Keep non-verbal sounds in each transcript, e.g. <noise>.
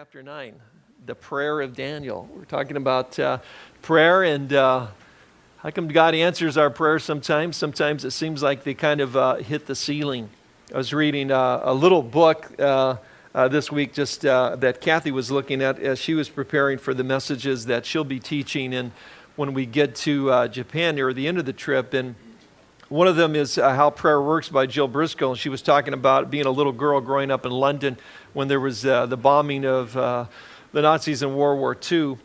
chapter 9, the prayer of Daniel. We're talking about uh, prayer and uh, how come God answers our prayers sometimes? Sometimes it seems like they kind of uh, hit the ceiling. I was reading uh, a little book uh, uh, this week just that Kathy was looking at as she was preparing for the messages that she'll be teaching and when we get to Japan near the end of the trip. And one of them is uh, How Prayer Works by Jill Briscoe. And she was talking about being a little girl growing up in London when there was uh, the bombing of uh, the Nazis in World War II.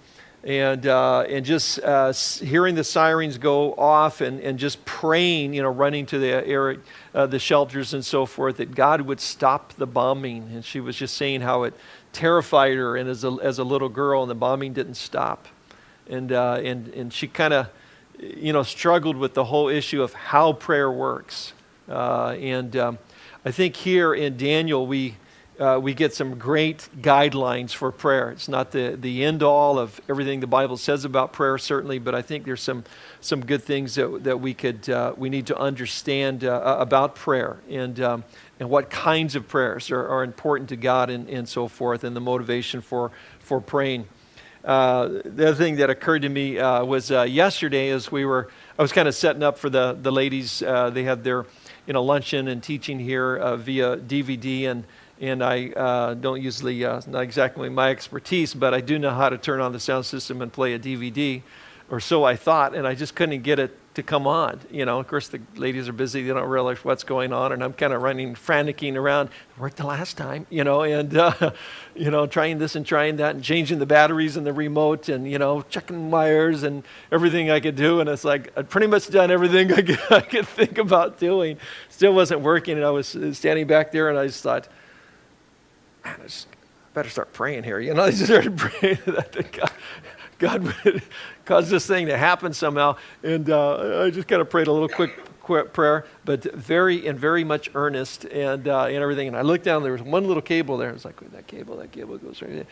And, uh, and just uh, hearing the sirens go off and, and just praying, you know, running to the, air, uh, the shelters and so forth, that God would stop the bombing. And she was just saying how it terrified her and as a, as a little girl, and the bombing didn't stop. And, and, and she kind of you know, struggled with the whole issue of how prayer works. Uh, and um, I think here in Daniel, we, uh, we get some great guidelines for prayer. It's not the, the end all of everything the Bible says about prayer, certainly, but I think there's some, some good things that, that we, could, uh, we need to understand uh, about prayer and, um, and what kinds of prayers are, are important to God and, and so forth, and the motivation for, for praying. Uh, the other thing that occurred to me uh, was uh, yesterday as we were, I was kind of setting up for the, the ladies. Uh, they had their, you know, luncheon and teaching here uh, via DVD and, and I don't usually, not exactly my expertise, but I do know how to turn on the sound system and play a DVD, or so I thought, and I just couldn't get it to come on. You know, of course, the ladies are busy; they don't realize what's going on, and I'm kind of running, franticing around. It worked the last time, you know, and uh, <laughs> you know, trying this and trying that, and changing the batteries in the remote, and you know, checking wires and everything I could do. And it's like I'd pretty much done everything <laughs> I could, I could think about doing. Still wasn't working, and I was standing back there, and I just thought, man, I just better start praying here. You know, <laughs> I just started praying that God, God would cause this thing to happen somehow. And uh, I just kind of prayed a little quick, prayer, but very and very much earnest and, uh, and everything. And I looked down, there was one little cable there. I was like, that cable, that cable goes right there.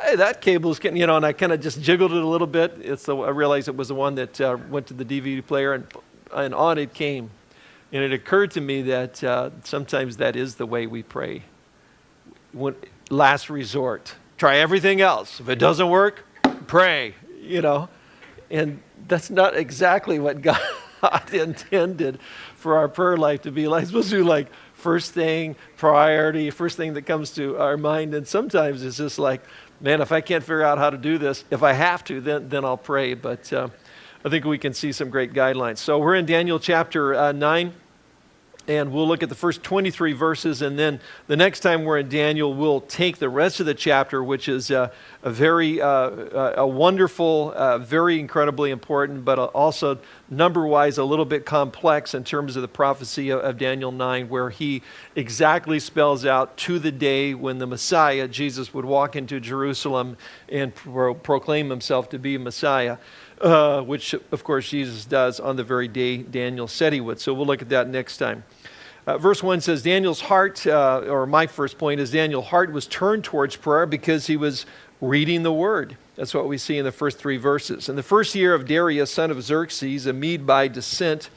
Hey, that cable's getting, you know, and I kind of just jiggled it a little bit. It's the, I realized it was the one that uh, went to the DVD player, and, and on it came. And it occurred to me that uh, sometimes that is the way we pray. When, last resort. Try everything else. If it doesn't work, pray, you know. And that's not exactly what <laughs> God intended for our prayer life to be like. It's supposed to be like first thing, priority, first thing that comes to our mind. And sometimes it's just like, man, if I can't figure out how to do this, if I have to, then, then I'll pray. But uh, I think we can see some great guidelines. So we're in Daniel chapter uh, 9 and we'll look at the first 23 verses and then the next time we're in daniel we'll take the rest of the chapter which is uh, a very uh, uh, a wonderful uh, very incredibly important but also number wise a little bit complex in terms of the prophecy of, of, daniel 9 where he exactly spells out to the day when the messiah jesus would walk into jerusalem and pro- proclaim himself to be messiah uh, which of course Jesus does on the very day Daniel said he would. So we'll look at that next time. Uh, verse 1 says Daniel's heart, uh, or my first point is Daniel's heart was turned towards prayer because he was reading the word. That's what we see in the first three verses. In the first year of Darius, son of Xerxes, a Mede by descent,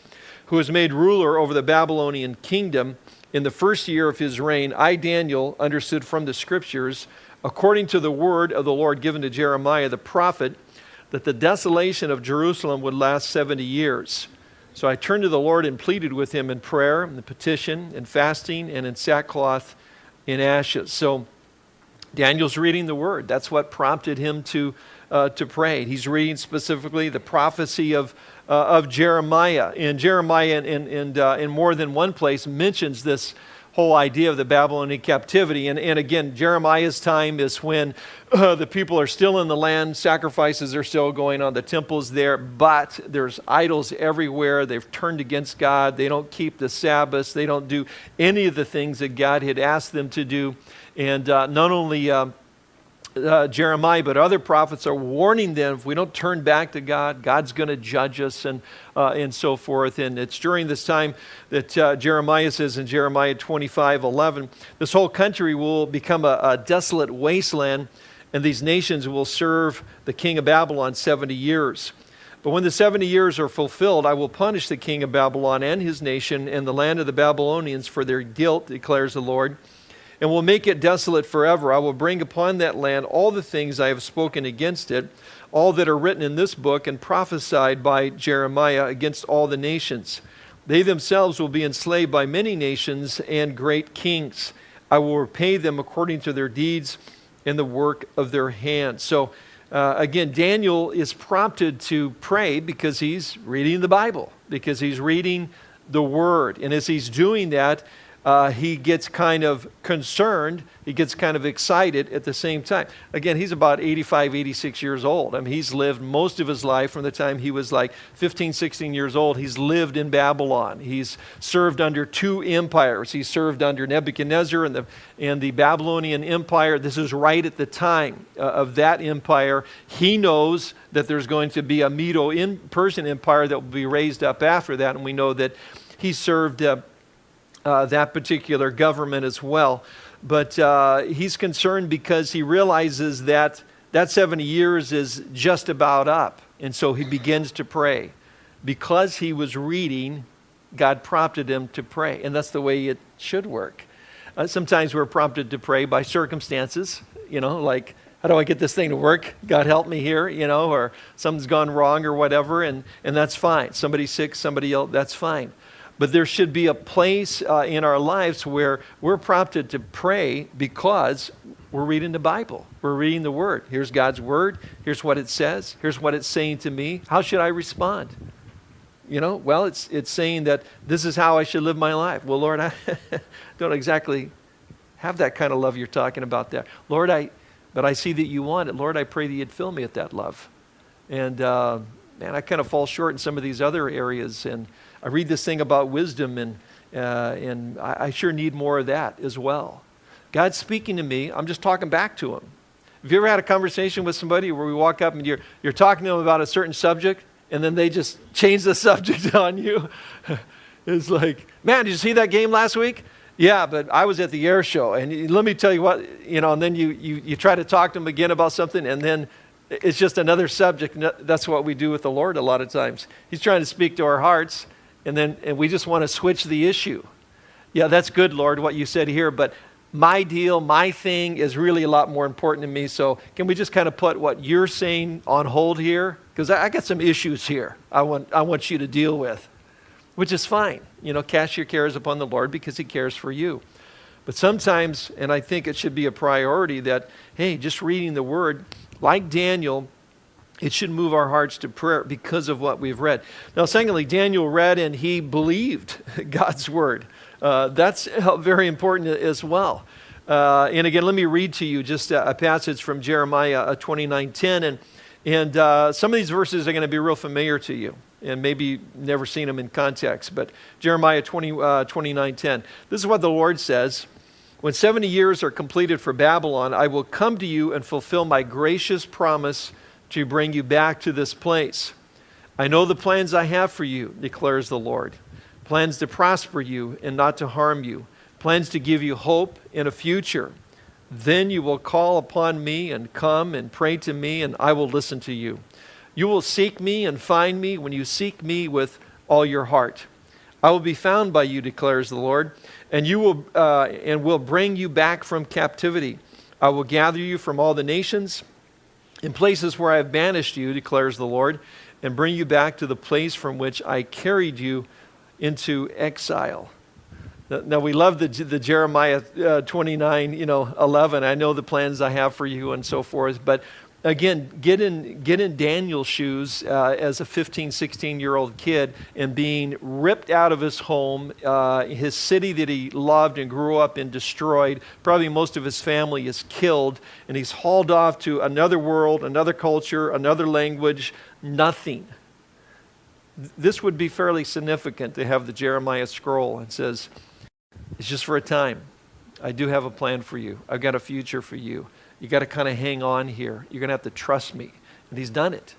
who was made ruler over the Babylonian kingdom, in the first year of his reign, I, Daniel, understood from the scriptures, according to the word of the Lord given to Jeremiah the prophet, that the desolation of Jerusalem would last 70 years. So I turned to the Lord and pleaded with him in prayer and petition and fasting and in sackcloth in ashes. So Daniel's reading the word. That's what prompted him to, uh, to pray. He's reading specifically the prophecy of, uh, of Jeremiah. And Jeremiah, in, in, in, uh, in more than one place, mentions this whole idea of the Babylonian captivity. And, and again, Jeremiah's time is when uh, the people are still in the land, sacrifices are still going on, the temple's there, but there's idols everywhere. They've turned against God. They don't keep the Sabbaths. They don't do any of the things that God had asked them to do. And uh, not only. Uh, uh, Jeremiah, but other prophets are warning them if we don't turn back to God, God's going to judge us and, uh, and so forth. And it's during this time that uh, Jeremiah says in Jeremiah 25 11, this whole country will become a, a desolate wasteland, and these nations will serve the king of Babylon 70 years. But when the 70 years are fulfilled, I will punish the king of Babylon and his nation and the land of the Babylonians for their guilt, declares the Lord and will make it desolate forever. I will bring upon that land all the things I have spoken against it, all that are written in this book and prophesied by Jeremiah against all the nations. They themselves will be enslaved by many nations and great kings. I will repay them according to their deeds and the work of their hands. So, uh, again, Daniel is prompted to pray because he's reading the Bible, because he's reading the Word. And as he's doing that, uh, he gets kind of concerned. He gets kind of excited at the same time. Again, he's about 85, 86 years old. I mean, he's lived most of his life from the time he was like 15, 16 years old. He's lived in Babylon. He's served under two empires. He served under Nebuchadnezzar and the, and the Babylonian Empire. This is right at the time uh, of that empire. He knows that there's going to be a Medo in Persian Empire that will be raised up after that. And we know that he served. Uh, uh, that particular government as well. But uh, he's concerned because he realizes that that 70 years is just about up. And so he begins to pray. Because he was reading, God prompted him to pray. And that's the way it should work. Uh, sometimes we're prompted to pray by circumstances, you know, like, how do I get this thing to work? God help me here, you know, or something's gone wrong or whatever, and, and that's fine. Somebody's sick, somebody else, that's fine. But there should be a place uh, in our lives where we're prompted to pray because we're reading the Bible. We're reading the Word. Here's God's Word. Here's what it says. Here's what it's saying to me. How should I respond? You know, well, it's, it's saying that this is how I should live my life. Well, Lord, I <laughs> don't exactly have that kind of love you're talking about there. Lord, I, but I see that you want it. Lord, I pray that you'd fill me with that love. And, uh, man, I kind of fall short in some of these other areas. And, I read this thing about wisdom, and, uh, and I, I sure need more of that as well. God's speaking to me. I'm just talking back to Him. Have you ever had a conversation with somebody where we walk up and you're, you're talking to them about a certain subject, and then they just change the <laughs> subject on you? <laughs> it's like, man, did you see that game last week? Yeah, but I was at the air show, and let me tell you what, you know, and then you, you, you try to talk to them again about something, and then it's just another subject. That's what we do with the Lord a lot of times. He's trying to speak to our hearts, and then and we just want to switch the issue. Yeah, that's good, Lord, what you said here, but my deal, my thing is really a lot more important to me. So can we just kind of put what you're saying on hold here? Because I, I got some issues here I want, I want you to deal with, which is fine. You know, cast your cares upon the Lord because he cares for you. But sometimes, and I think it should be a priority that, hey, just reading the word, like Daniel, it should move our hearts to prayer because of what we've read. Now, secondly, Daniel read and he believed <laughs> God's word. Uh, that's <laughs> very important as well. Uh, and again, let me read to you just a, a passage from Jeremiah 29:10, uh, and and uh, some of these verses are going to be real familiar to you, and maybe never seen them in context. But Jeremiah 20, 29:10. Uh, this is what the Lord says. When 70 years are completed for Babylon, I will come to you and fulfill my gracious promise to bring you back to this place. I know the plans I have for you, declares the Lord plans to prosper you and not to harm you, plans to give you hope in a future. Then you will call upon me and come and pray to me, and I will listen to you. You will seek me and find me when you seek me with all your heart. I will be found by you, declares the Lord, and you will uh, and will bring you back from captivity. I will gather you from all the nations in places where I have banished you, declares the Lord, and bring you back to the place from which I carried you into exile. Now we love the, the Jeremiah uh, 29, you know, 11. I know the plans I have for you and so forth. But again, get in, get in Daniel's shoes uh, as a 15, 16 year old kid and being ripped out of his home, uh, his city that he loved and grew up in destroyed. Probably most of his family is killed, and he's hauled off to another world, another culture, another language, nothing. This would be fairly significant to have the Jeremiah scroll and says, It's just for a time. I do have a plan for you. I've got a future for you you got to kind of hang on here. You're going to have to trust me. And he's done it.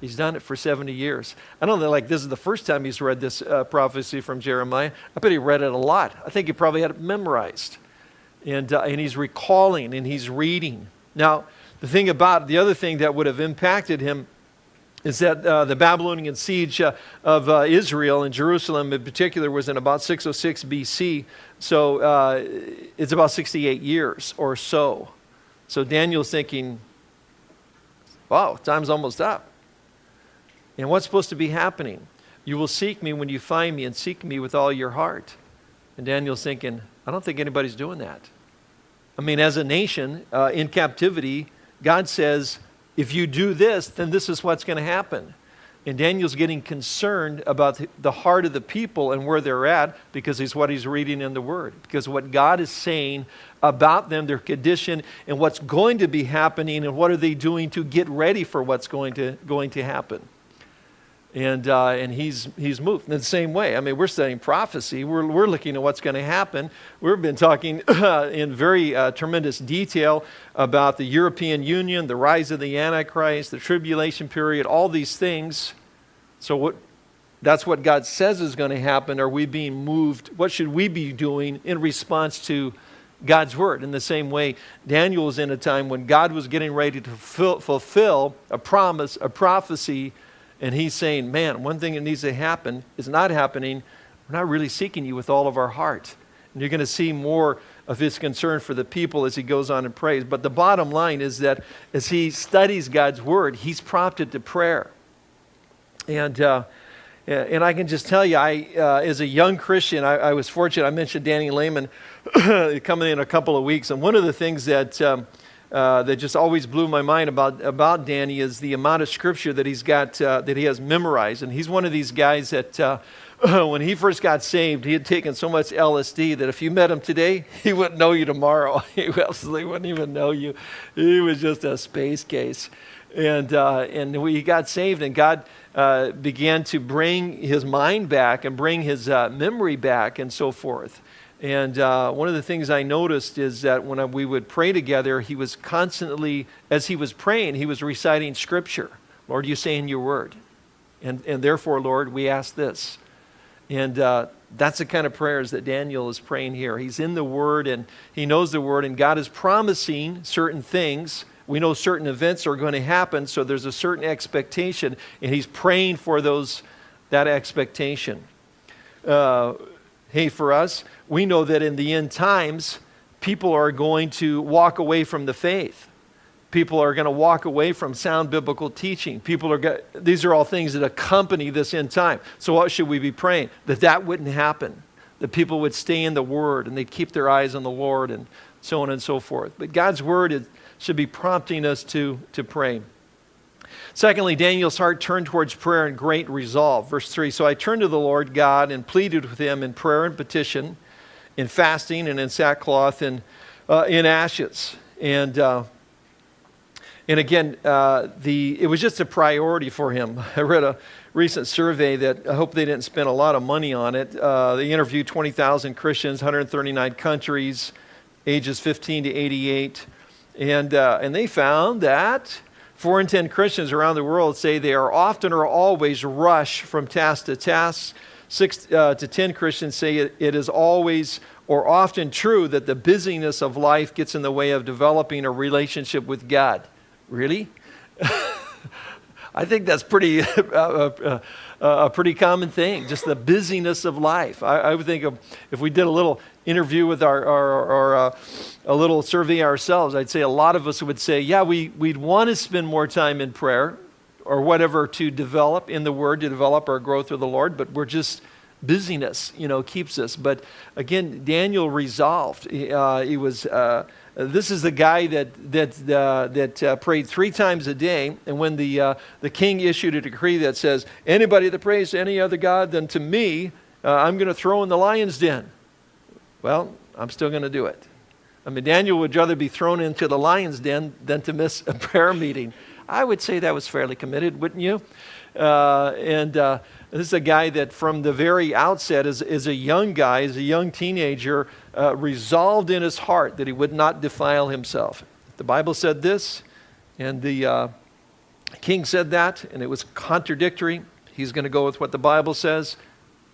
He's done it for 70 years. I don't know, like this is the first time he's read this uh, prophecy from Jeremiah. I bet he read it a lot. I think he probably had it memorized. And, uh, and he's recalling and he's reading. Now, the thing about the other thing that would have impacted him is that uh, the Babylonian siege uh, of uh, Israel and Jerusalem in particular was in about 606 BC. So uh, it's about 68 years or so. So Daniel's thinking, wow, time's almost up. And what's supposed to be happening? You will seek me when you find me and seek me with all your heart. And Daniel's thinking, I don't think anybody's doing that. I mean, as a nation uh, in captivity, God says, if you do this, then this is what's going to happen. And Daniel's getting concerned about the heart of the people and where they're at because it's what he's reading in the Word. Because what God is saying about them, their condition, and what's going to be happening, and what are they doing to get ready for what's going to, going to happen and, uh, and he's, he's moved in the same way. I mean, we're studying prophecy. We're, we're looking at what's going to happen. We've been talking <laughs> in very uh, tremendous detail about the European Union, the rise of the Antichrist, the tribulation period, all these things. So what, that's what God says is going to happen. Are we being moved? What should we be doing in response to God's word? In the same way, Daniel was in a time when God was getting ready to fulfill a promise, a prophecy and he's saying, man, one thing that needs to happen is not happening. We're not really seeking you with all of our heart. And you're going to see more of his concern for the people as he goes on and prays. But the bottom line is that as he studies God's word, he's prompted to prayer. And, uh, and I can just tell you, I, uh, as a young Christian, I, I, was fortunate. I mentioned Danny Lehmann <clears throat> coming in a couple of weeks. And one of the things that um, uh, that just always blew my mind about, about Danny is the amount of scripture that he's got, uh, that he has memorized. And he's one of these guys that uh, <clears throat> when he first got saved, he had taken so much LSD that if you met him today, <laughs> he wouldn't know you tomorrow. <laughs> he absolutely wouldn't even know you. He was just a space case. And, uh, and he got saved, and God uh, began to bring his mind back and bring his memory back and so forth. And uh, one of the things I noticed is that when we would pray together, he was constantly, as he was praying, he was reciting scripture. Lord, you say in your word. And, and therefore, Lord, we ask this. And uh, that's the kind of prayers that Daniel is praying here. He's in the word and he knows the word, and God is promising certain things. We know certain events are going to happen, so there's a certain expectation, and he's praying for those, that expectation. Uh, hey, for us, we know that in the end times, people are going to walk away from the faith. People are going to walk away from sound biblical teaching. People are these are all things that accompany this end time. So what should we be praying? That that wouldn't happen. That people would stay in the word and they'd keep their eyes on the Lord and so on and so forth. But God's word is, should be prompting us to, to pray. Secondly, Daniel's heart turned towards prayer and great resolve. Verse 3 So I turned to the Lord God and pleaded with him in prayer and petition in fasting and in sackcloth and uh, in ashes. And, uh, and again, uh, the, it was just a priority for him. <laughs> I read a recent survey that I hope they didn't spend a lot of money on it. Uh, they interviewed 20,000 Christians, 139 countries, ages 15 to 88. And, uh, and they found that four in 10 Christians around the world say they are often or always rush from task to task Six uh, to 10 Christians say it, it is always or often true that the busyness of life gets in the way of developing a relationship with God. Really? <laughs> I think that's pretty <laughs> uh, uh, uh, a pretty common thing, just the busyness of life. I, I would think of, if we did a little interview with our, uh, a little survey ourselves, I'd say a lot of us would say, yeah, we, we'd want to spend more time in prayer or whatever to develop in the Word, to develop our growth with the Lord, but we're just busyness, you know, keeps us. But again, Daniel resolved. Uh, he was. Uh, this is the guy that that uh, that uh, prayed three times a day, and when the uh, the king issued a decree that says anybody that prays to any other god than to me, uh, I'm going to throw in the lion's den. Well, I'm still going to do it. I mean, Daniel would rather be thrown into the lion's den than to miss a <laughs> prayer meeting. I would say that was fairly committed, wouldn't you? Uh, and uh, this is a guy that from the very outset, as, as a young guy, as a young teenager, uh, resolved in his heart that he would not defile himself. The Bible said this, and the uh, king said that, and it was contradictory. He's going to go with what the Bible says.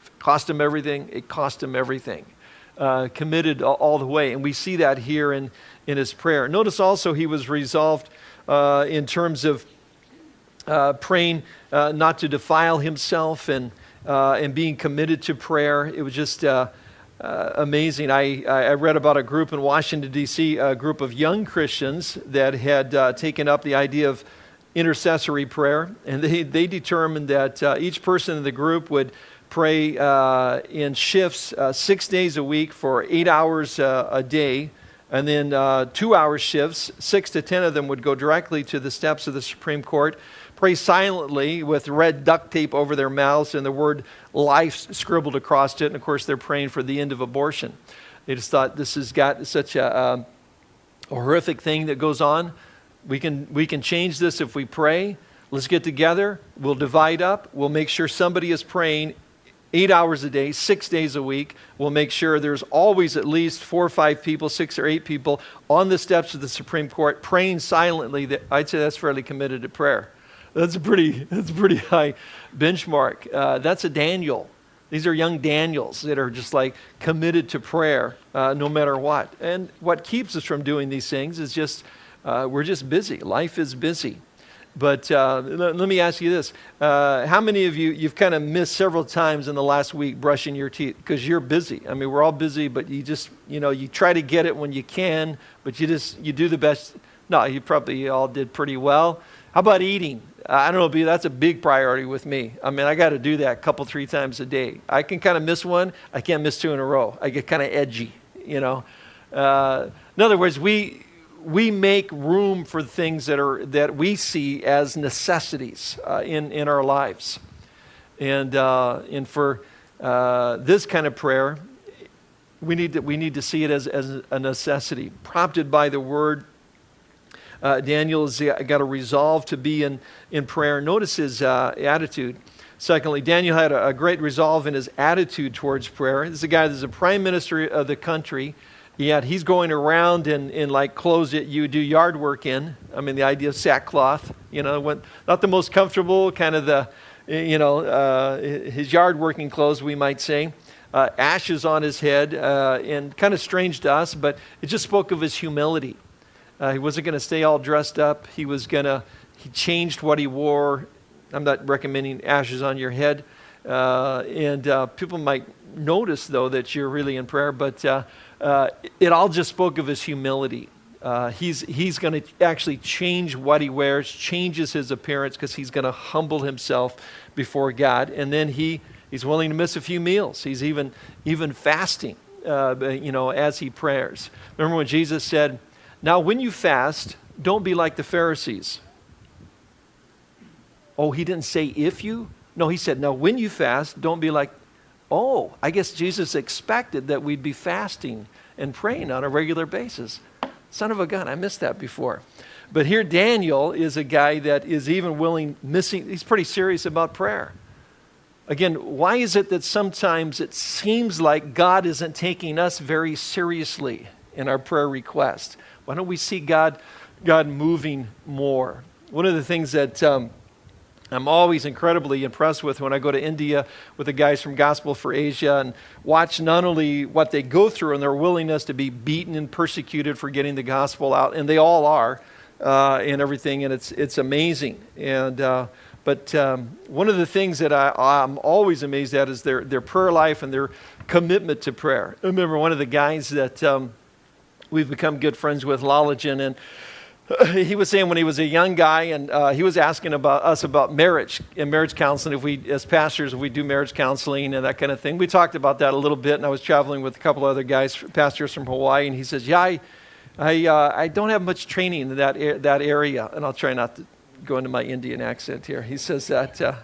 It cost him everything. It cost him everything. Uh, committed all, the way. And we see that here in, in his prayer. Notice also he was resolved uh, in terms of uh, praying uh, not to defile himself and, uh, and being committed to prayer. It was just uh, amazing. I, I read about a group in Washington, D.C., a group of young Christians that had taken up the idea of intercessory prayer, and they, they determined that each person in the group would pray uh, in shifts uh, six days a week for eight hours uh, a day and then uh, two hour shifts, six to ten of them would go directly to the steps of the Supreme Court pray silently with red duct tape over their mouths and the word life scribbled across it. And of course, they're praying for the end of abortion. They just thought this has got such a, a, a horrific thing that goes on. We can, we can change this if we pray. Let's get together. We'll divide up. We'll make sure somebody is praying eight hours a day, six days a week. We'll make sure there's always at least four or five people, six or eight people on the steps of the Supreme Court praying silently. That I'd say that's fairly committed to prayer. That's a pretty, <laughs> that's a pretty high benchmark. Uh, that's a Daniel. These are young Daniels that are just like committed to prayer uh, no matter what. And what keeps us from doing these things is just, uh, we're just busy. Life is busy. But uh, let, let, me ask you this. Uh, how many of you, you've kind of missed several times in the last week brushing your teeth because you're busy? I mean, we're all busy, but you just, you know, you try to get it when you can, but you just, you do the best. No, you probably all did pretty well. How about eating? I don't know, that's a big priority with me. I mean, I got to do that a couple, three times a day. I can kind of miss one. I can't miss two in a row. I get kind of edgy, you know. Uh, in other words, we we make room for things that are that we see as necessities uh, in in our lives, and uh, and for uh, this kind of prayer, we need to we need to see it as as a necessity, prompted by the word uh, Daniel has got a resolve to be in, in prayer. Notice his uh, attitude. Secondly, Daniel had a, a, great resolve in his attitude towards prayer. This is a guy that's a prime minister of the country, yet he's going around in, in like clothes that you do yard work in. I mean, the idea of sackcloth, you know, when, not the most comfortable, kind of the, you know, uh, his yard working clothes, we might say. Uh, ashes on his head, uh, and kind of strange to us, but it just spoke of his humility. Uh, he wasn't going to stay all dressed up. He was going to, he changed what he wore. I'm not recommending ashes on your head. Uh, and uh, people might notice, though, that you're really in prayer, but uh, uh, it all just spoke of his humility. Uh, he's he's going to actually change what he wears, changes his appearance because he's going to humble himself before God. And then he, he's willing to miss a few meals. He's even, even fasting, you know, as he prays. Remember when Jesus said, now, when you fast, don't be like the Pharisees. Oh, he didn't say if you? No, he said, now when you fast, don't be like, oh, I guess Jesus expected that we'd be fasting and praying on a regular basis. Son of a gun, I missed that before. But here, Daniel is a guy that is even willing, missing, he's pretty serious about prayer. Again, why is it that sometimes it seems like God isn't taking us very seriously in our prayer request? Why don't we see God, God moving more? One of the things that um, I'm always incredibly impressed with when I go to India with the guys from Gospel for Asia and watch not only what they go through and their willingness to be beaten and persecuted for getting the gospel out, and they all are, uh, and everything, and it's, it's amazing. And, uh, but um, one of the things that I, I'm always amazed at is their, their prayer life and their commitment to prayer. I remember one of the guys that um, we've become good friends with Lalajan. And <laughs> he was saying when he was a young guy, and uh, he was asking about us about marriage and marriage counseling. If we, as pastors, if we do marriage counseling and that kind of thing, we talked about that a little bit. And I was traveling with a couple other guys, pastors from Hawaii, and he says, "Yeah, I, I, uh, I don't have much training in that that area." And I'll try not to go into my Indian accent here. He says that. Uh,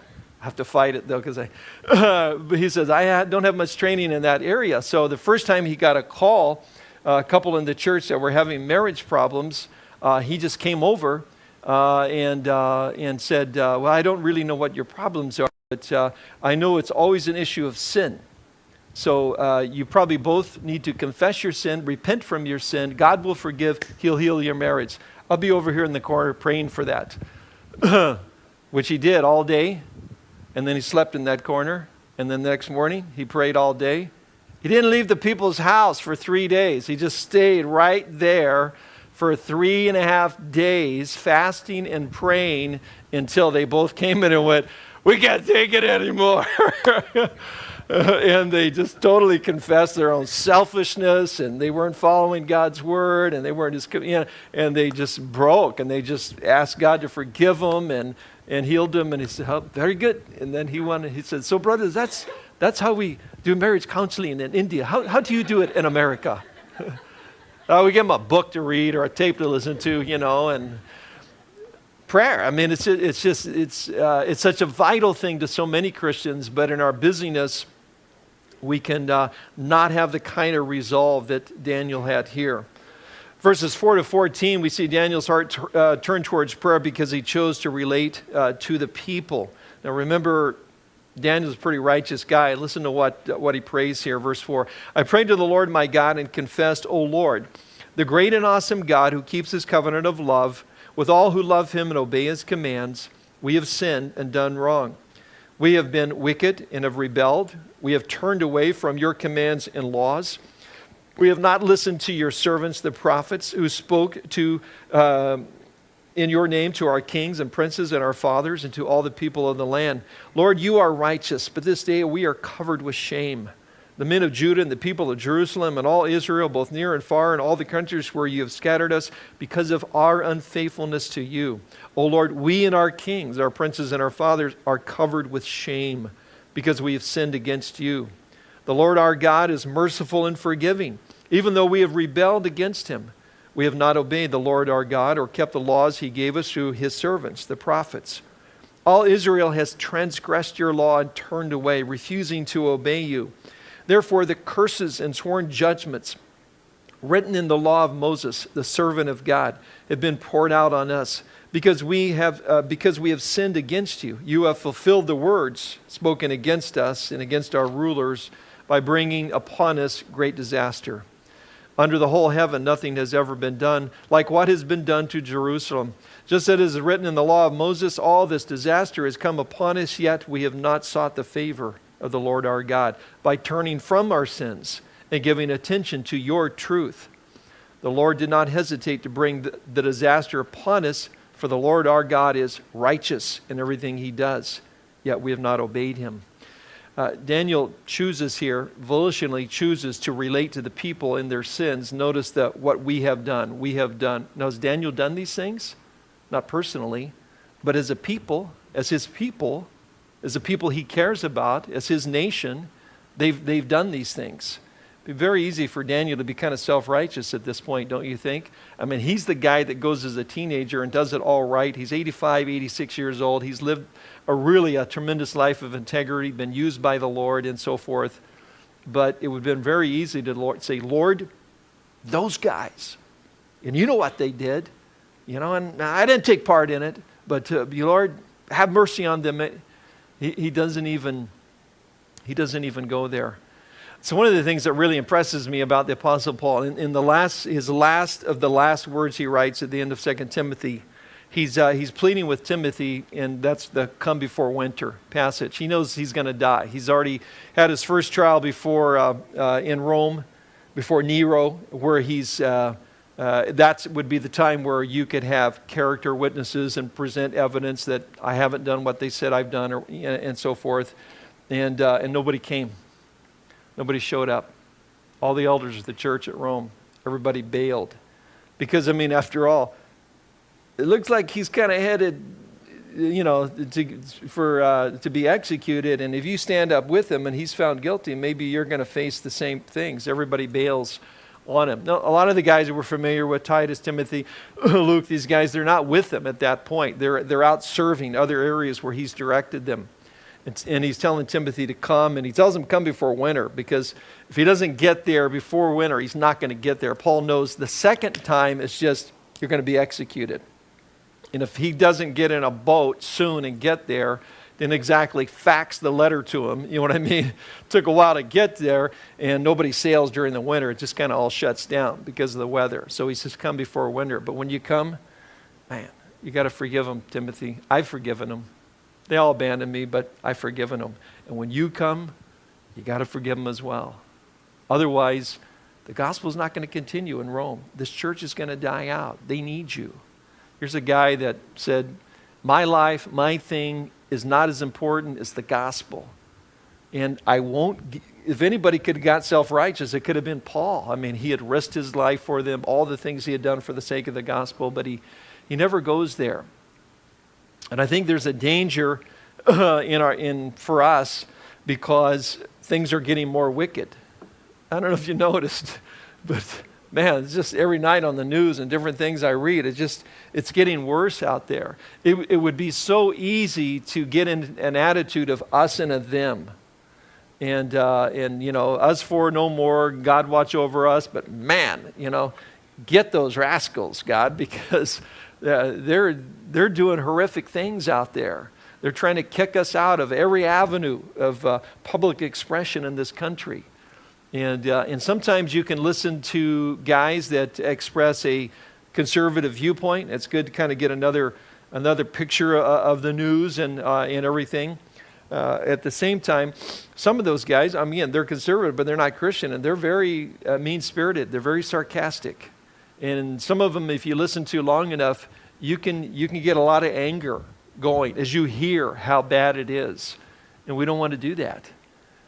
I have to fight it though because I. <laughs> but he says I don't have much training in that area. So the first time he got a call a couple in the church that were having marriage problems, uh, he just came over uh, and, uh, and said, uh, Well, I don't really know what your problems are, but I know it's always an issue of sin. So you probably both need to confess your sin, repent from your sin. God will forgive, He'll heal your marriage. I'll be over here in the corner praying for that. <coughs> Which he did all day. And then he slept in that corner. And then the next morning, he prayed all day. He didn't leave the people's house for three days. He just stayed right there for three and a half days, fasting and praying until they both came in and went, We can't take it anymore. <laughs> and they just totally confessed their own selfishness and they weren't following God's word and they weren't just, you know, and they just broke and they just asked God to forgive them and, and healed them. And he said, oh, Very good. And then he went, and he said, So, brothers, that's, that's how we do marriage counseling in India. How, how do you do it in America? <laughs> uh, we give them a book to read or a tape to listen to, you know, and prayer. I mean, it's, it's just, it's, uh, it's such a vital thing to so many Christians, but in our busyness, we can uh, not have the kind of resolve that Daniel had here. Verses 4 to 14, we see Daniel's heart uh, turn towards prayer because he chose to relate uh, to the people. Now, remember, Daniel's a pretty righteous guy. Listen to what, what he prays here, verse 4. I prayed to the Lord my God and confessed, O Lord, the great and awesome God who keeps his covenant of love with all who love him and obey his commands, we have sinned and done wrong. We have been wicked and have rebelled. We have turned away from your commands and laws. We have not listened to your servants, the prophets, who spoke to, uh, in your name to our kings and princes and our fathers and to all the people of the land. Lord, you are righteous, but this day we are covered with shame the men of Judah and the people of Jerusalem and all Israel, both near and far, and all the countries where you have scattered us because of our unfaithfulness to you. O Lord, we and our kings, our princes and our fathers are covered with shame because we have sinned against you. The Lord our God is merciful and forgiving, even though we have rebelled against him. We have not obeyed the Lord our God or kept the laws he gave us through his servants, the prophets. All Israel has transgressed your law and turned away, refusing to obey you. Therefore, the curses and sworn judgments written in the law of Moses, the servant of God, have been poured out on us because we have, uh, because we have sinned against you. You have fulfilled the words spoken against us and against our rulers by bringing upon us great disaster. Under the whole heaven, nothing has ever been done like what has been done to Jerusalem. Just as it is written in the law of Moses, all this disaster has come upon us, yet we have not sought the favor of the Lord our God by turning from our sins and giving attention to your truth. The Lord did not hesitate to bring the, disaster upon us, for the Lord our God is righteous in everything he does, yet we have not obeyed him. Uh, Daniel chooses here, volitionally chooses to relate to the people in their sins. Notice that what we have done, we have done. Now, has Daniel done these things? Not personally, but as a people, as his people, as the people he cares about, as his nation, they've, they've done these things. It'd be very easy for Daniel to be kind of self righteous at this point, don't you think? I mean, he's the guy that goes as a teenager and does it all right. He's 85, 86 years old. He's lived a really a tremendous life of integrity, been used by the Lord, and so forth. But it would have been very easy to Lord, say, Lord, those guys, and you know what they did, you know, and I didn't take part in it, but uh, Lord, have mercy on them. He, he, doesn't even, he doesn't even go there. So one of the things that really impresses me about the Apostle Paul, in, in the last, his last of the last words he writes at the end of 2 Timothy, he's, uh, he's pleading with Timothy, and that's the come before winter passage. He knows he's going to die. He's already had his first trial before uh, uh, in Rome, before Nero, where he's uh, uh, that would be the time where you could have character witnesses and present evidence that I haven't done what they said I've done, or, and so forth. And, uh, and nobody came. Nobody showed up. All the elders of the church at Rome, everybody bailed. Because, I mean, after all, it looks like he's kind of headed, you know, to, for, uh, to be executed. And if you stand up with him and he's found guilty, maybe you're going to face the same things. Everybody bails on him. Now, a lot of the guys that we're familiar with, Titus, Timothy, <clears throat> Luke, these guys, they're not with him at that point. They're, they're out serving other areas where he's directed them. And, he's telling Timothy to come, and he tells him come before winter because if he doesn't get there before winter, he's not going to get there. Paul knows the second time it's just you're going to be executed. And if he doesn't get in a boat soon and get there, didn't exactly fax the letter to him. You know what I mean? <laughs> Took a while to get there, and nobody sails during the winter. It just kind of all shuts down because of the weather. So he says, Come before winter. But when you come, man, you got to forgive them, Timothy. I've forgiven them. They all abandoned me, but I've forgiven them. And when you come, you got to forgive them as well. Otherwise, The gospel is not going to continue in Rome. This church is going to die out. They need you. Here's a guy that said, My life, my thing is not as important as the gospel. And I won't, if anybody could have got self righteous, it could have been Paul. I mean, he had risked his life for them, all the things he had done for the sake of the gospel, but he, he never goes there. And I think there's a danger uh, <clears throat> in our, in, for us because things are getting more wicked. I don't know if you noticed, <laughs> but man, it's just every night on the news and different things I read, it's just, it's getting worse out there. It, it would be so easy to get in an attitude of us and a them. And, uh, and, you know, us for no more, God watch over us, but man, you know, get those rascals, God, <laughs> because uh, they're, they're doing horrific things out there. They're trying to kick us out of every avenue of uh, public expression in this country. And, uh, and sometimes you can listen to guys that express a conservative viewpoint. It's good to kind of get another, another picture uh, of the news and, uh, and everything. Uh, at the same time, some of those guys, I mean, they're conservative, but they're not Christian, and they're very uh, mean spirited. They're very sarcastic. And some of them, if you listen to long enough, you can, you can get a lot of anger going as you hear how bad it is. And we don't want to do that.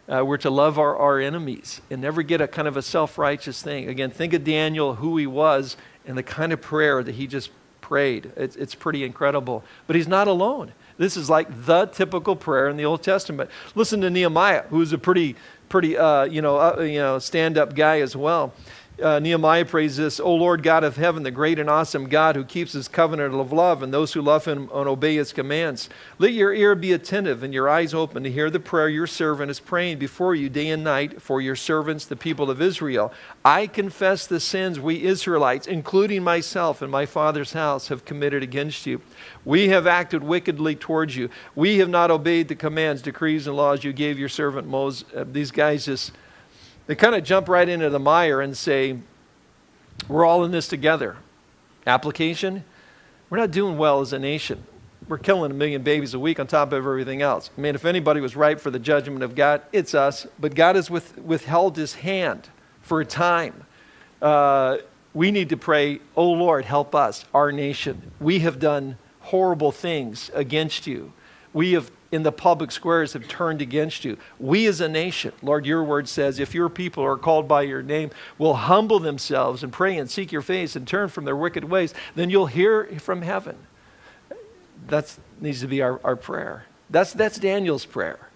Uh, we're to love our, our enemies and never get a kind of a self righteous thing. Again, think of Daniel, who he was, and the kind of prayer that he just prayed. It's, it's pretty incredible. But he's not alone. This is like the typical prayer in the Old Testament. Listen to Nehemiah, who's a pretty, pretty, uh, you know, uh, you know, stand-up guy as well uh, Nehemiah prays this, O Lord God of heaven, the great and awesome God who keeps his covenant of love and those who love him and obey his commands. Let your ear be attentive and your eyes open to hear the prayer your servant is praying before you day and night for your servants, the people of Israel. I confess the sins we Israelites, including myself and my father's house, have committed against you. We have acted wickedly towards you. We have not obeyed the commands, decrees, and laws you gave your servant Moses. Uh, these guys just they kind of jump right into the mire and say, We're all in this together. Application we're not doing well as a nation. We're killing a million babies a week on top of everything else. I mean, if anybody was ripe for the judgment of God, it's us. But God has with, withheld his hand for a time. Uh, we need to pray, Oh Lord, help us, our nation. We have done horrible things against you. We have in the public squares have turned against you. We as a nation, Lord, your word says, if your people are called by your name, will humble themselves and pray and seek your face and turn from their wicked ways, then you'll hear from heaven. That needs to be our, our prayer. That's, that's Daniel's prayer.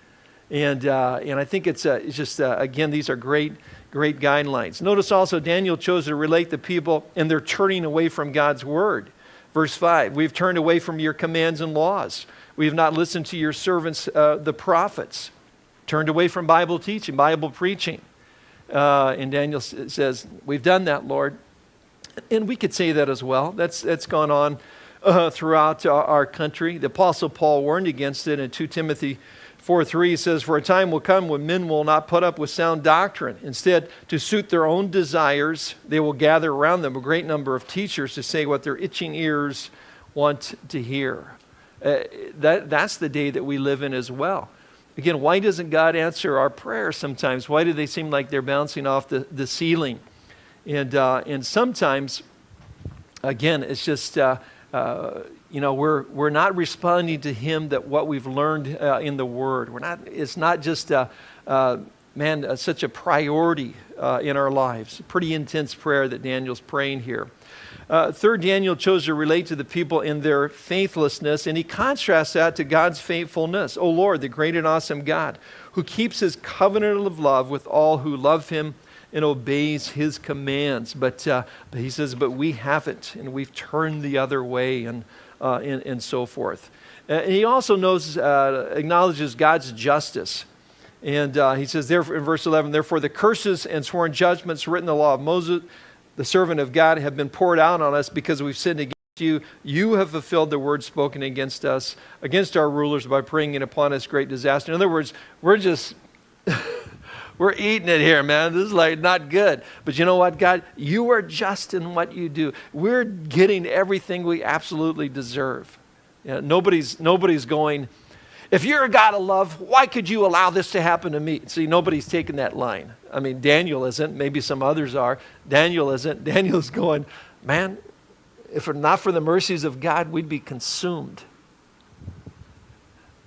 And, uh, and I think it's, uh, it's just, uh, again, these are great, great guidelines. Notice also Daniel chose to relate the people and they're turning away from God's word. Verse 5 We've turned away from your commands and laws. We have not listened to your servants, uh, the prophets, turned away from Bible teaching, Bible preaching. Uh, and Daniel says, We've done that, Lord. And we could say that as well. That's, that's gone on uh, throughout our, country. The Apostle Paul warned against it in 2 Timothy 4 3 says, For a time will come when men will not put up with sound doctrine. Instead, to suit their own desires, they will gather around them a great number of teachers to say what their itching ears want to hear. Uh, that, that's the day that we live in as well. Again, why doesn't God answer our prayers sometimes? Why do they seem like they're bouncing off the, the ceiling? And, uh, and sometimes, again, it's just, uh, uh, you know, we're, we're not responding to Him that what we've learned uh, in the Word. We're not, it's not just, man, such a priority in our lives. Pretty intense prayer that Daniel's praying here. Uh, third, Daniel chose to relate to the people in their faithlessness, and he contrasts that to God's faithfulness. O Lord, the great and awesome God, who keeps his covenant of love with all who love him and obeys his commands. But, uh, but he says, but we haven't, and we've turned the other way, and, uh, and, and, so forth. And he also knows, uh, acknowledges God's justice. And uh, he says therefore, in verse 11, therefore the curses and sworn judgments written in the law of Moses the servant of God, have been poured out on us because we've sinned against you. You have fulfilled the word spoken against us, against our rulers, by bringing upon us great disaster. In other words, we're just. <laughs> we're eating it here, man. This is like not good. But you know what, God? You are just in what you do. We're getting everything we absolutely deserve. You know, nobody's, nobody's going, If you're a God of love, why could you allow this to happen to me? See, nobody's taking that line. I mean, Daniel isn't. Maybe some others are. Daniel isn't. <laughs> Daniel's going, man, if it not for the mercies of God, we'd be consumed.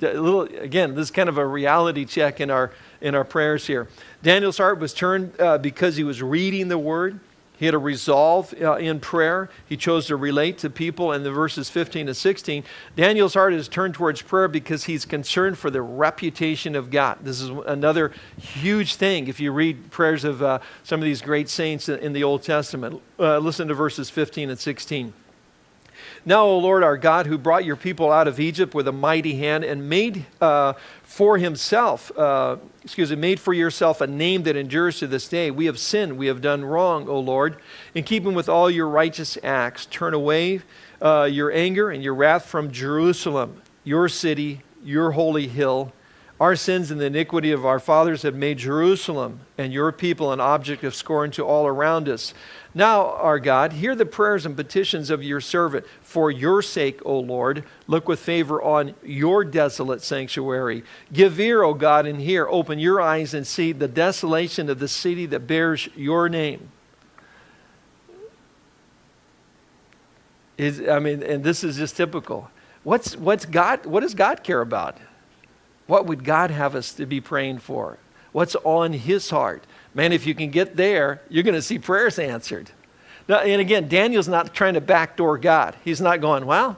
A little, again, this is kind of a reality check in our, in our prayers here. Daniel's heart was turned uh, because he was reading the word. He had a resolve uh, in prayer. He chose to relate to people in the verses 15 to 16. Daniel's heart is turned towards prayer because he's concerned for the reputation of God. This is another huge thing if you read prayers of uh, some of these great saints in the Old Testament. Uh, listen to verses 15 and 16. Now, O Lord our God, who brought your people out of Egypt with a mighty hand and made uh, for himself, uh, excuse me, made for yourself a name that endures to this day. We have sinned, we have done wrong, O Lord. In keeping with all your righteous acts, turn away uh, your anger and your wrath from Jerusalem, your city, your holy hill. Our sins and the iniquity of our fathers have made Jerusalem and your people an object of scorn to all around us. Now, our God, hear the prayers and petitions of your servant. For your sake, O Lord, look with favor on your desolate sanctuary. Give ear, O God, and hear. Open your eyes and see the desolation of the city that bears your name. Is, I mean, and this is just typical. What's, what's God, what does God care about? What would God have us to be praying for? What's on his heart? Man, if you can get there, you're going to see prayers answered. Now, and again, Daniel's not trying to backdoor God. He's not going, well,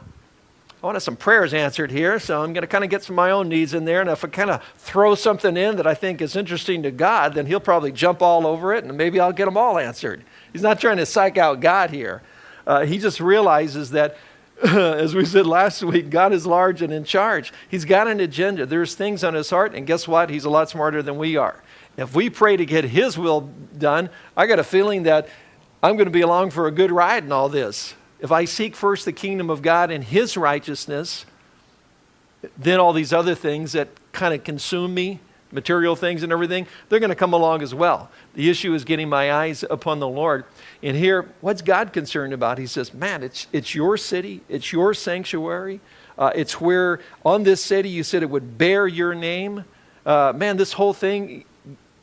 I want some prayers answered here, so I'm going to kind of get some of my own needs in there. And if I kind of throw something in that I think is interesting to God, then He'll probably jump all over it and maybe I'll get them all answered. He's not trying to psych out God here. Uh, he just realizes that <laughs> as we said last week, God is large and in charge. He's got an agenda. There's things on his heart, and guess what? He's a lot smarter than we are. If we pray to get his will done, I got a feeling that I'm going to be along for a good ride in all this. If I seek first the kingdom of God and his righteousness, then all these other things that kind of consume me, material things and everything, they're going to come along as well. The issue is getting my eyes upon the Lord. And here, what's God concerned about? He says, Man, it's, it's your city, it's your sanctuary. Uh, it's where on this city you said it would bear your name. Uh, man, this whole thing,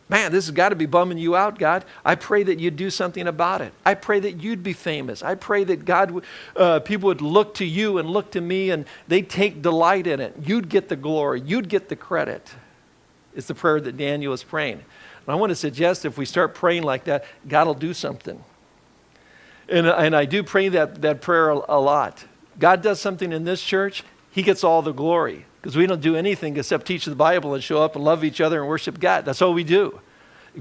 man, this has got to be bumming you out, God. I pray that you'd do something about it. I pray that you'd be famous. I pray that God, uh, people would look to you and look to me and they take delight in it. You'd get the glory. You'd get the credit. It's the prayer that Daniel is praying. And I want to suggest if we start praying like that, God will do something. And, uh, and I do pray that, that prayer a lot. God does something in this church, He gets all the glory because we don't do anything except teach the Bible and show up and love each other and worship God. That's all we do.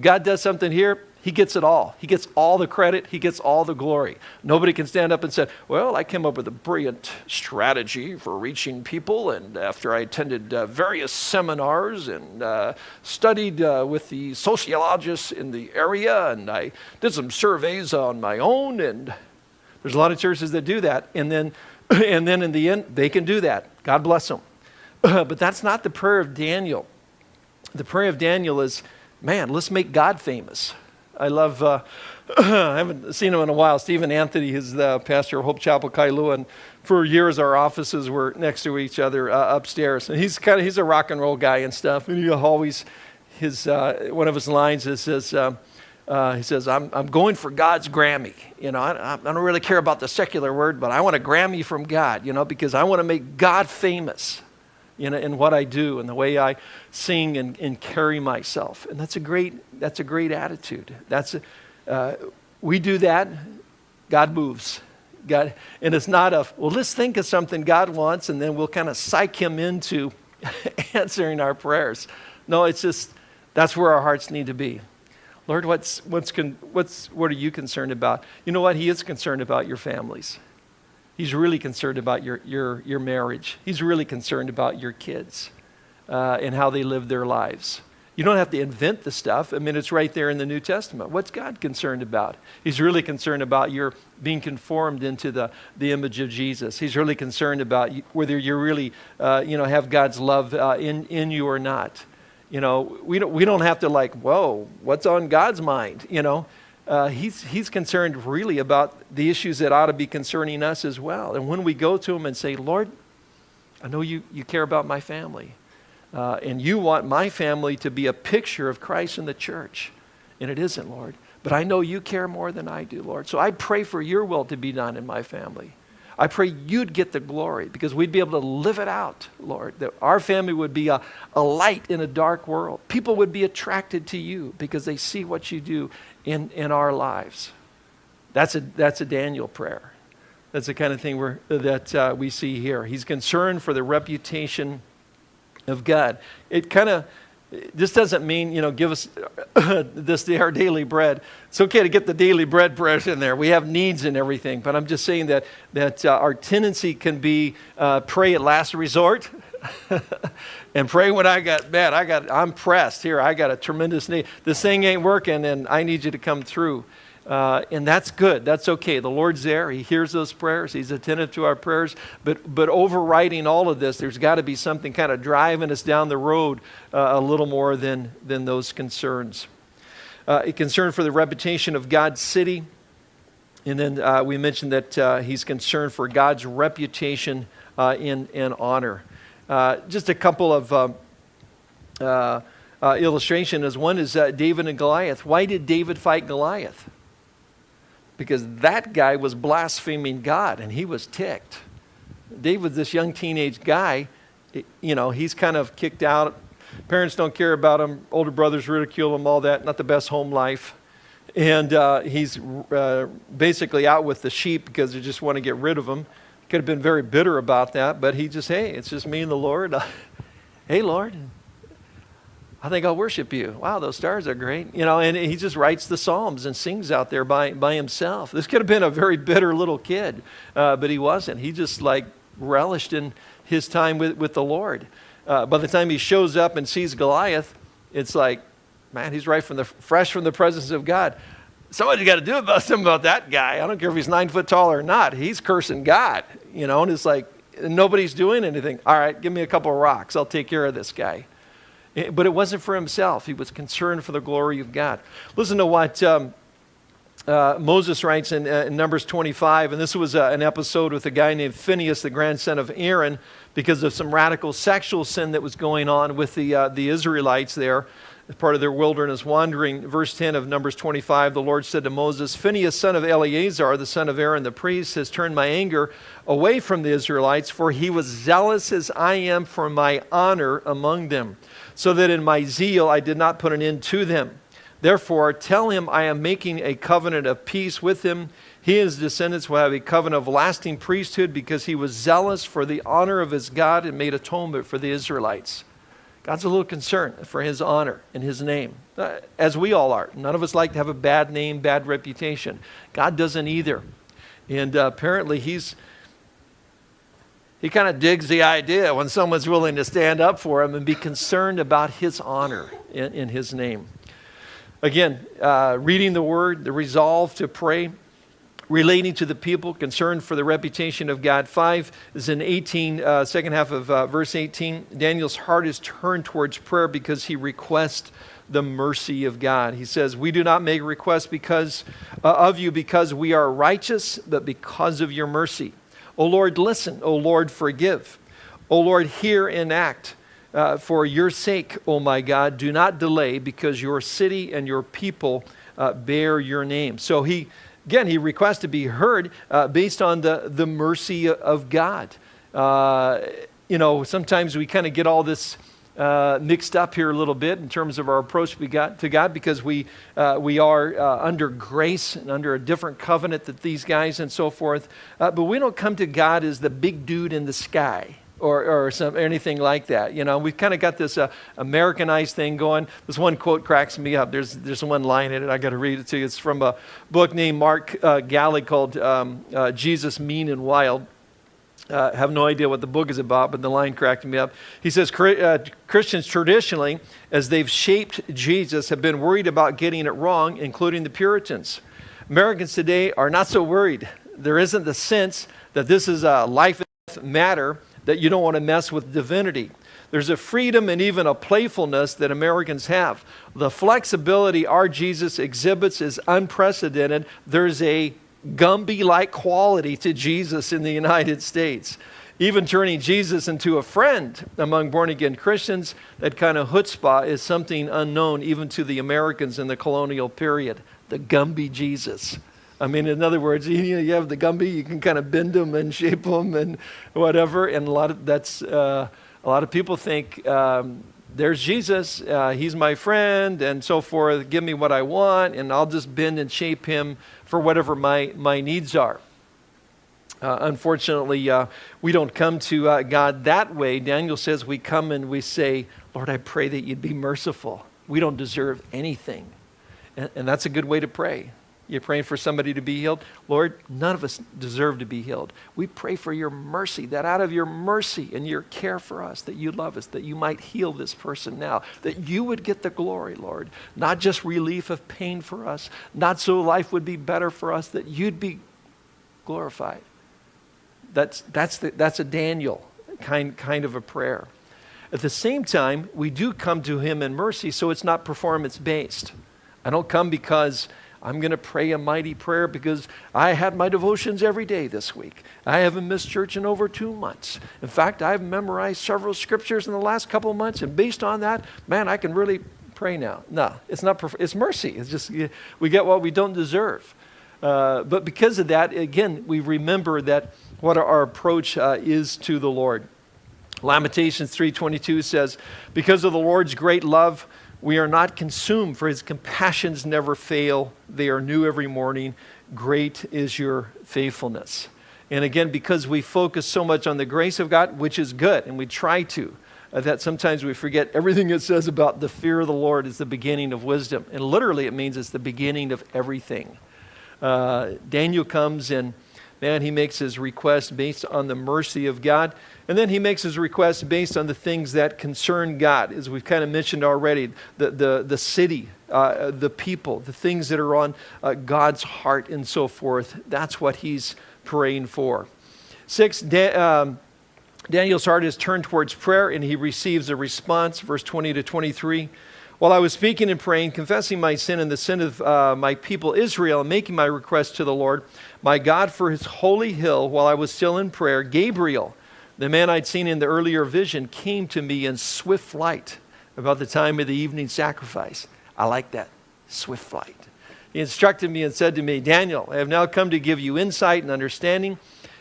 God does something here, he gets it all. He gets all the credit. He gets all the glory. Nobody can stand up and say, Well, I came up with a brilliant strategy for reaching people. And after I attended uh, various seminars and uh, studied uh, with the sociologists in the area, and I did some surveys on my own. And there's a lot of churches that do that. And then, <clears throat> and then in the end, they can do that. God bless them. <clears throat> but that's not the prayer of Daniel. The prayer of Daniel is, Man, let's make God famous. I love, uh, <clears throat> I haven't seen him in a while. Stephen Anthony is the pastor of Hope Chapel, Kailua, and for years our offices were next to each other uh, upstairs. And he's kind of, he's a rock and roll guy and stuff. And he always, his, uh, one of his lines is, says, uh, uh, he says, I'm, I'm going for God's Grammy. You know, I, I don't really care about the secular word, but I want a Grammy from God, you know, because I want to make God famous know, in what I do and the way I sing and, and carry myself. And that's a great, that's a great attitude. That's a, uh, we do that, God moves. God, and it's not a, well, let's think of something God wants and then we'll kind of psych him into <laughs> answering our prayers. No, it's just, that's where our hearts need to be. Lord, what's, what's, what's, what are you concerned about? You know what? He is concerned about your families. He's really concerned about your, your, your marriage. He's really concerned about your kids uh, and how they live their lives. You don't have to invent the stuff. I mean, it's right there in the New Testament. What's God concerned about? He's really concerned about your being conformed into the, the image of Jesus. He's really concerned about whether you really, uh, you know, have God's love uh, in, in you or not. You know, we don't, we don't have to like, whoa, what's on God's mind? You know, uh, he's, he's concerned really about the issues that ought to be concerning us as well. And when we go to him and say, Lord, I know you, you care about my family. Uh, and you want my family to be a picture of Christ in the church. And it isn't, Lord. But I know you care more than I do, Lord. So I pray for your will to be done in my family. I pray you'd get the glory because we'd be able to live it out, Lord. That our family would be a, a light in a dark world. People would be attracted to you because they see what you do in, in our lives. That's a, that's a Daniel prayer. That's the kind of thing we're, that uh, we see here. He's concerned for the reputation of God. It kind of this doesn't mean, you know, give us <coughs> this our daily bread. It's okay to get the daily bread press in there. We have needs and everything, but I'm just saying that that uh, our tendency can be uh, pray at last resort, <laughs> <laughs> and pray when I got bad. I got I'm pressed here. I got a tremendous need. This thing ain't working, and I need you to come through. Uh, and that's good. That's okay. The Lord's there. He hears those prayers. He's attentive to our prayers. But, but overriding all of this, there's got to be something kind of driving us down the road uh, a little more than, than those concerns. Uh, a concern for the reputation of God's city. And then uh, we mentioned that uh, he's concerned for God's reputation uh, in, in honor. Just a couple of um, illustration is one is David and Goliath. Why did David fight Goliath? because that guy was blaspheming God and he was ticked. David, this young teenage guy, you know, he's kind of kicked out. Parents don't care about him. Older brothers ridicule him, all that. Not the best home life. And uh, he's uh, basically out with the sheep because they just want to get rid of him. Could have been very bitter about that, but he just, hey, it's just me and the Lord. <laughs> hey, Lord, I think I'll worship you. Wow, those stars are great. You know, and he just writes the Psalms and sings out there by, by himself. This could have been a very bitter little kid, uh, but he wasn't. He just like relished in his time with, with the Lord. Uh, by the time he shows up and sees Goliath, it's like, man, he's right from the fresh from the presence of God. Somebody's got to do about <laughs> something about that guy. I don't care if he's nine foot tall or not. He's cursing God, you know, and it's like nobody's doing anything. All right, give me a couple of rocks. I'll take care of this guy. Eh, but it wasn't for himself. He was concerned for the glory of God. Listen to what um, uh, Moses writes in, uh, in, Numbers 25, and this was uh, an episode with a guy named Phineas, the grandson of Aaron, because of some radical sexual sin that was going on with the, uh, the Israelites there as part of their wilderness wandering. Verse 10 of Numbers 25, the Lord said to Moses, Phineas, son of Eleazar, the son of Aaron the priest, has turned my anger away from the Israelites, for he was zealous as I am for my honor among them so that in my zeal I did not put an end to them. Therefore, tell him I am making a covenant of peace with him. He and his descendants will have a covenant of lasting priesthood because he was zealous for the honor of his God and made atonement for the Israelites. God's a little concerned for his honor and his name, uh, as we all are. None of us like to have a bad name, bad reputation. God doesn't either. And uh, apparently, he's he kind of digs the idea when someone's willing to stand up for him and be concerned about his honor in, in his name. Again, uh, reading the word, the resolve to pray, relating to the people, concerned for the reputation of God. Five is in 18, uh, second half of uh, verse 18. Daniel's heart is turned towards prayer because he requests the mercy of God. He says, We do not make requests because uh, of you because we are righteous, but because of your mercy. O Lord, listen. O Lord, forgive. O Lord, hear and act. Uh, for your sake, O my God, do not delay because your city and your people uh, bear your name. So he, again, he requests to be heard uh, based on the, the mercy of God. Uh, you know, sometimes we kind of get all this uh, mixed up here a little bit in terms of our approach we got to God because we, uh, we are uh, under grace and under a different covenant that these guys and so forth. Uh, but we don't come to God as the big dude in the sky. Or, or, some, anything like that. You know, we've kind of got this uh, Americanized thing going. This one quote cracks me up. There's, there's one line in it. I got to read it to you. It's from a book named Mark uh, Galli called um, uh, Jesus Mean and Wild. Uh, have no idea what the book is about, but the line cracked me up. He says uh, Christians traditionally, as they've shaped Jesus, have been worried about getting it wrong, including the Puritans. Americans today are not so worried. There isn't the sense that this is a life and death matter that you don't want to mess with divinity. There's a freedom and even a playfulness that Americans have. The flexibility our Jesus exhibits is unprecedented. There's a Gumby like quality to Jesus in the United States. even turning Jesus into a friend among born again Christians, that kind of chutzpah is something unknown even to the Americans in the colonial period. The Gumby Jesus. I mean, in other words, <laughs> you, know, you have the Gumby, you can kind of bend them and shape them and whatever. And a lot of that's uh, a lot of people think um, there's Jesus, uh, he's my friend, and so forth. Give me what I want, and I'll just bend and shape him for whatever my my needs are. Uh, unfortunately, uh, we don't come to uh, God that way. Daniel says we come and we say, Lord, I pray that you'd be merciful. We don't deserve anything. And, and that's a good way to pray. You're praying for somebody to be healed. Lord, none of us deserve to be healed. We pray for your mercy, that out of your mercy and your care for us, that you love us, that you might heal this person now, that you would get the glory, Lord. Not just relief of pain for us, not so life would be better for us, that you'd be glorified. That's, that's, the, that's a Daniel kind, kind of a prayer. At the same time, we do come to him in mercy, so it's not performance based. I don't come because I'm going to pray a mighty prayer because I had my devotions every day this week. I haven't missed church in over two months. In fact, I've memorized several scriptures in the last couple of months, and based on that, man, I can really pray now. No, it's not. It's mercy. It's just we get what we don't deserve. Uh, but because of that, again, we remember that what our approach uh, is to the Lord. Lamentations 3:22 says, "Because of the Lord's great love, we are not consumed, for his compassions never fail. They are new every morning. Great is your faithfulness." And again, because we focus so much on the grace of God, which is good, and we try to, uh, that sometimes we forget everything it says about the fear of the Lord is the beginning of wisdom. And literally, it means it's the beginning of everything. Uh, Daniel comes and man, he makes his request based on the mercy of God. And then he makes his request based on the things that concern God, as we've kind of mentioned already the, the, the city, uh, the people, the things that are on uh, God's heart, and so forth. That's what he's praying for. Six, da- um, Daniel's heart is turned towards prayer, and he receives a response, verse 20 to 23. While I was speaking and praying, confessing my sin and the sin of uh, my people Israel, and making my request to the Lord, my God, for his holy hill, while I was still in prayer, Gabriel, the man I'd seen in the earlier vision, came to me in swift flight about the time of the evening sacrifice. I like that, swift flight. He instructed me and said to me, Daniel, I have now come to give you insight and understanding.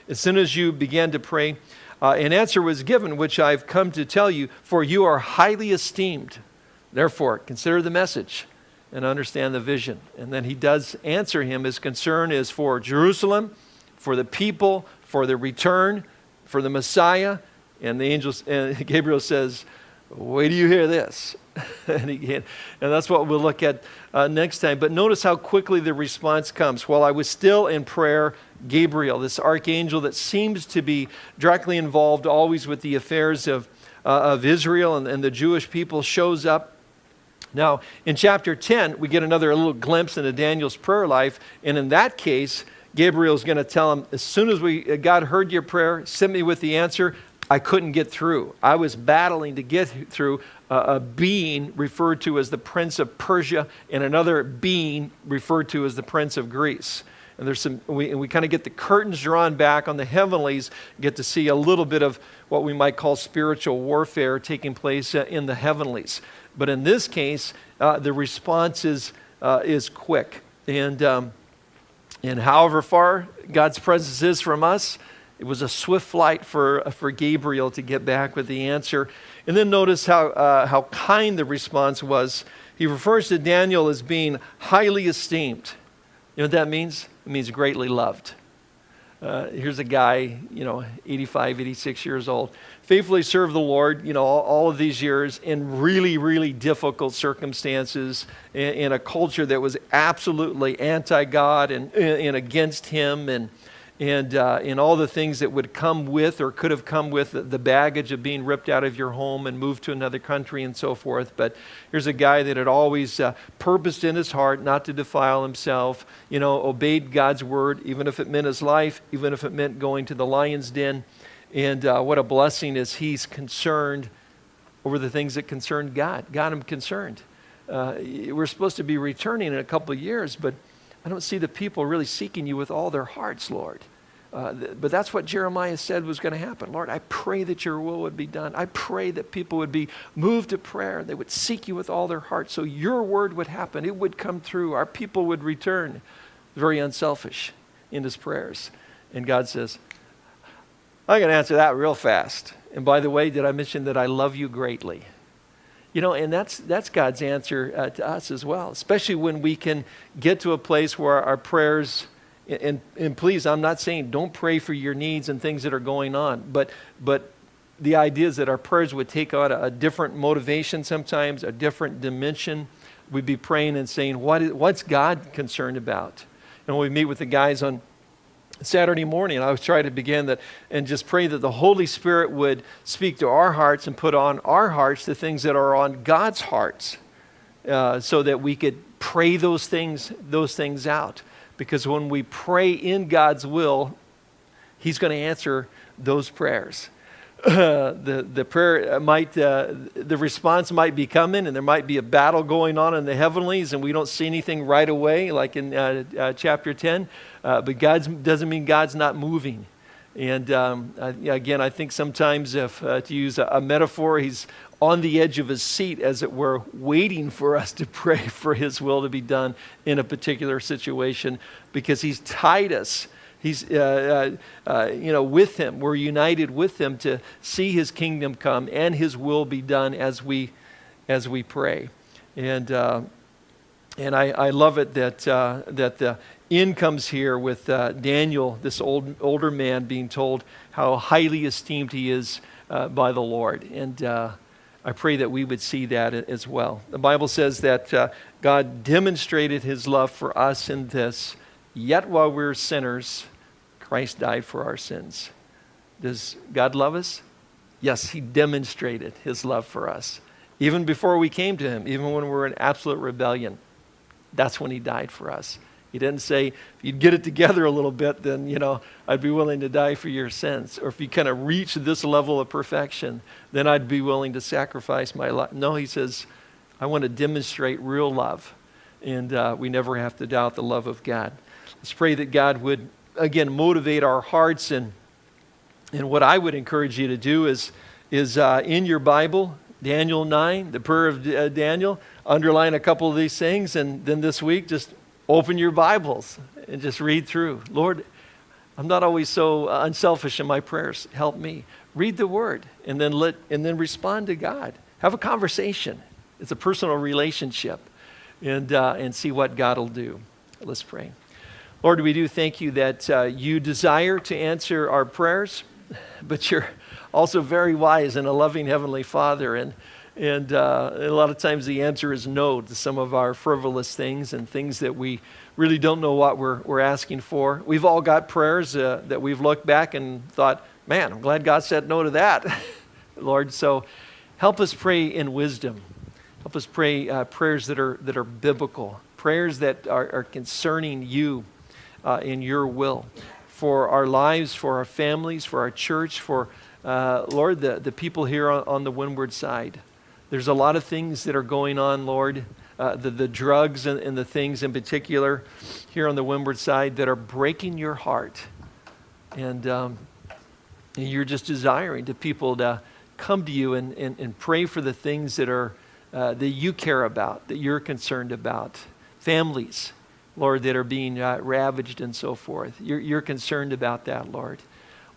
As soon as you began to pray, uh, an answer was given, which I've come to tell you, for you are highly esteemed Therefore, consider the message and understand the vision. And then he does answer him. His concern is for Jerusalem, for the people, for the return, for the Messiah. And the angels, and <laughs> Gabriel says, Wait do you hear this? <laughs> and, he, and that's what we'll look at uh, next time. But notice how quickly the response comes. While I was still in prayer, Gabriel, this archangel that seems to be directly involved always with the affairs of, uh, of Israel and, and the Jewish people, shows up now, in chapter 10, we get another little glimpse into Daniel's prayer life. And in that case, Gabriel's going to tell him, as soon as we, uh, God heard your prayer, sent me with the answer, I couldn't get through. I was battling to get through a, being referred to as the prince of Persia and another being referred to as the prince of Greece. And there's some, we, we kind of get the curtains drawn back on the heavenlies, get to see a little bit of what we might call spiritual warfare taking place uh, in the heavenlies. But in this case, uh, the response is, uh, is quick. And, um, and however far God's presence is from us, it was a swift flight for, for Gabriel to get back with the answer. And then notice how, uh, how kind the response was. He refers to Daniel as being highly esteemed. You know what that means? It means greatly loved. Uh, here's a guy, you know, 85, 86 years old, faithfully served the Lord, you know, all, all of these years in really, really difficult circumstances in, in a culture that was absolutely anti God and, and against Him. And, and, uh, all the things that would come with or could have come with the baggage of being ripped out of your home and moved to another country and so forth. But here's a guy that had always uh, purposed in his heart not to defile himself, you know, obeyed God's word, even if it meant his life, even if it meant going to the lion's den. And uh, what a blessing is he's concerned over the things that concerned God. Got him concerned. Uh, we're supposed to be returning in a couple of years, but I don't see the people really seeking you with all their hearts, Lord. Uh, but that's what Jeremiah said was going to happen. Lord, I pray that your will would be done. I pray that people would be moved to prayer. They would seek you with all their heart. So your word would happen. It would come through. Our people would return. Very unselfish in his prayers. And God says, I can answer that real fast. And by the way, did I mention that I love you greatly? You know, and that's, that's God's answer uh, to us as well, especially when we can get to a place where our prayers, and, and please, I'm not saying don't pray for your needs and things that are going on, but, but the idea is that our prayers would take on a, a different motivation sometimes, a different dimension. We'd be praying and saying, what is, what's God concerned about? And when we meet with the guys on Saturday morning, I was trying to begin that and just pray that the Holy Spirit would speak to our hearts and put on our hearts the things that are on God's hearts, uh, so that we could pray those things those things out. Because when we pray in God's will, He's going to answer those prayers. Uh, <laughs> the, the prayer might, uh, the response might be coming and there might be a battle going on in the heavenlies and we don't see anything right away, like in uh, uh chapter 10. Uh, but God doesn't mean God's not moving. And um, again, I think sometimes, if uh, to use a, a metaphor, he's on the edge of his seat, as it were, waiting for us to <laughs> pray for his will to be done in a particular situation because he's tied us He's, uh, uh, uh, you know, with him. We're united with him to see his kingdom come and his will be done as we, as we pray. And, uh, and I, I love it that, uh, that the end comes here with uh, Daniel, this old, older man, being told how highly esteemed he is by the Lord. And I pray that we would see that as well. The Bible says that uh, God demonstrated his love for us in this, yet while we're sinners, Christ died for our sins. Does God love us? Yes, He demonstrated His love for us. Even before we came to Him, even when we were in absolute rebellion, that's when He died for us. He didn't say, if you'd get it together a little bit, then, you know, I'd be willing to die for your sins. Or if you kind of reach this level of perfection, then I'd be willing to sacrifice my life. No, he says, I want to demonstrate real love. And uh, we never have to doubt the love of God. Let's pray that God would again, motivate our hearts. And, and what I would encourage you to do is, is uh, in your Bible, Daniel 9, the prayer of uh, Daniel, underline a couple of these things. And then this week, just open your Bibles and just read through. Lord, I'm not always so uh, unselfish in my prayers. Help me. Read the word and then let and then respond to God. Have a conversation. It's a personal relationship, and uh, and see what God will do. Let's pray. Lord, we do thank you that uh, you desire to answer our prayers, <laughs> but you're also very wise and a loving Heavenly Father. And, and uh, a lot of times the answer is no to some of our frivolous things and things that we really don't know what we're, we're asking for. We've all got prayers uh, that we've looked back and thought, man, I'm glad God said no to that, <laughs> Lord. So help us pray in wisdom. Help us pray uh, prayers that are, that are biblical, prayers that are, are concerning you uh, in your will for our lives, for our families, for our church, for, uh, Lord, the, the people here on, on, the windward side. There's a lot of things that are going on, Lord, uh, the, the drugs and, and the things in particular here on the windward side that are breaking your heart. And, um, and you're just desiring to people to come to you and, and, and pray for the things that are uh, that you care about, that you're concerned about. Families, Lord, that are being uh, ravaged and so forth. You're, you're concerned about that, Lord.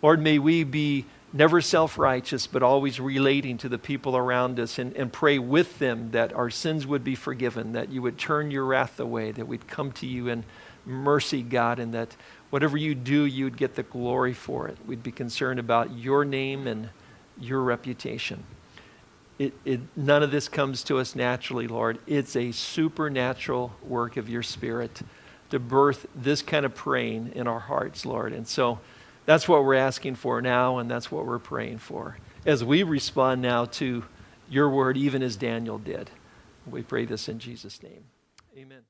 Lord, may we be never self righteous, but always relating to the people around us and, and pray with them that our sins would be forgiven, that you would turn your wrath away, that we'd come to you in mercy, God, and that whatever you do, you'd get the glory for it. We'd be concerned about your name and your reputation. It, it, none of this comes to us naturally, Lord. It's a supernatural work of your Spirit to birth this kind of praying in our hearts, Lord. And so that's what we're asking for now, and that's what we're praying for as we respond now to your word, even as Daniel did. We pray this in Jesus' name. Amen.